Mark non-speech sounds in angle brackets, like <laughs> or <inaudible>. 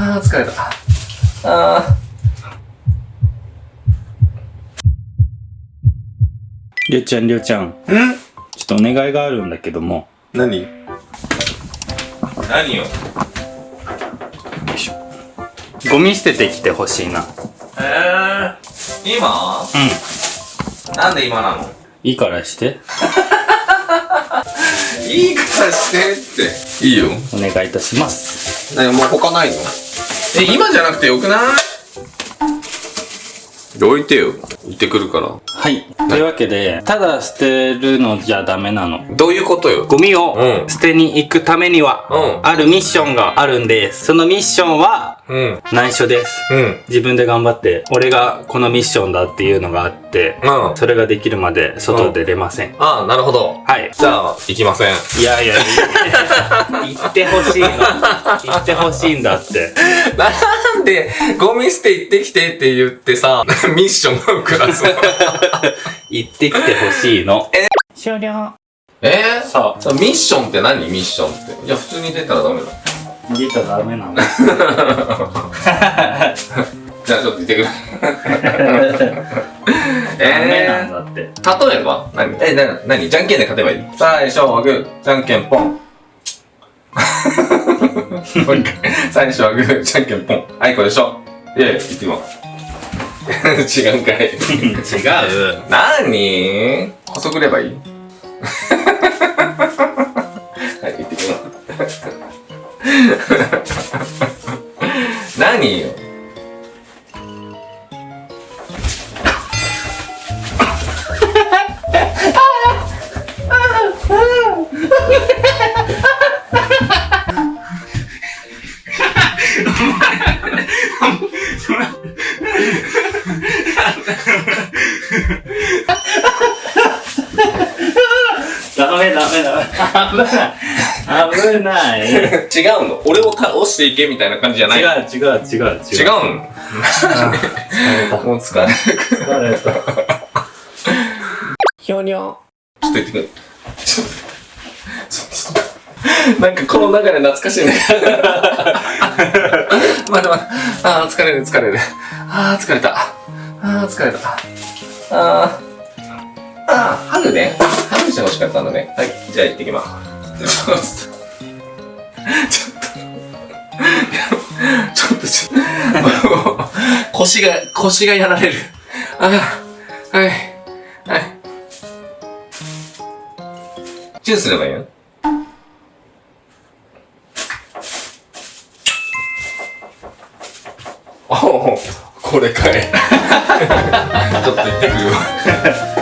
あー疲れた。ありょうちゃんりょうちゃん。ー。ん？ちょっとお願いがあるんだけども。何？何よ？ゴミ捨ててきてほしいな。えー、今？うん。なんで今なの？いいからして。<laughs> いいからしてって。いいよ。お願いいたします。何もう他ないの？え、今じゃなくてよくない？置いてよ。行ってくるから。はい。というわけで、ただ捨てるのじゃダメなの。どういうことよ？ゴミをうん捨てに行くためには、うんあるミッションがあるんです。そのミッションは、うん。内緒です。うん。自分で頑張って、俺がこのミッションだっていうのがあって、うん。それができるまで外出れません。ああ、なるほど。はい。じゃあ、行きません。いやいや、言 <laughs> ってほしいの。言ってほしいんだって。<laughs> なんで、ゴミ捨て行ってきてって言ってさ、<laughs> ミッションを下すの言ってきてほしいの。え？終了。え？ー、さあ、さミッションって何？ミッションって。いや、普通に出たらダメだ。逃げたらダメなの。<laughs> じゃあ、ちょっと行ってくる。<laughs> ダメなんえだって。ー、例えば？何？え、な、なにじゃんけんで勝てばいい？最初はグー、じゃんけんポン。もう一回。最初はグー、じゃんけんポン。はい、これでしょ。いやいや、行ってみます。<laughs> 違うんかい。違う。なに補足ればいい？<laughs> はい、行ってきます。何よ？ダメダメダメ。危ない。危ない。違う違うの。俺を倒していけみたいな感じじゃない。違う違う違う。違う。違うのもう疲れる。疲れた。ひょにょ。ちょっと言ってくる。ちょっと。ちょっと。なん。かこの流れ懐かしいね。待って待って。ああ、疲れる疲れる。ああ、疲れた。ああ、疲れた。ああ。ああ、春ね。春じゃ欲しかったんだね。はい、じゃあ行ってきます。ちょっと。ちょっと。ちょっと、腰が、腰がやられる。ああ、はい。はい。チューすればいいよ。おお、これかい。<laughs> ちょっと行ってくるよ。